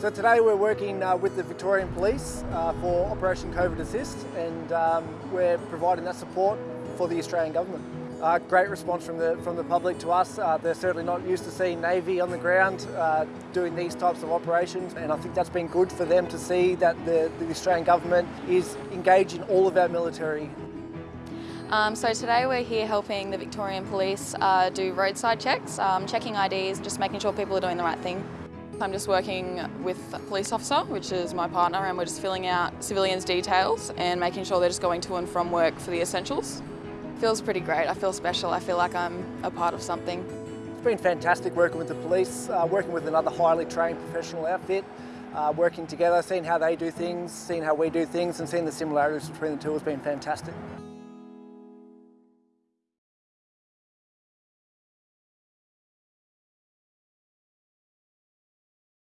So today we're working uh, with the Victorian Police uh, for Operation COVID Assist and um, we're providing that support for the Australian Government. Uh, great response from the, from the public to us. Uh, they're certainly not used to seeing Navy on the ground uh, doing these types of operations and I think that's been good for them to see that the, the Australian Government is engaging all of our military um, so today we're here helping the Victorian Police uh, do roadside checks, um, checking IDs, just making sure people are doing the right thing. I'm just working with a police officer, which is my partner, and we're just filling out civilians' details and making sure they're just going to and from work for the essentials. It Feels pretty great. I feel special. I feel like I'm a part of something. It's been fantastic working with the police, uh, working with another highly trained professional outfit, uh, working together, seeing how they do things, seeing how we do things and seeing the similarities between the two has been fantastic.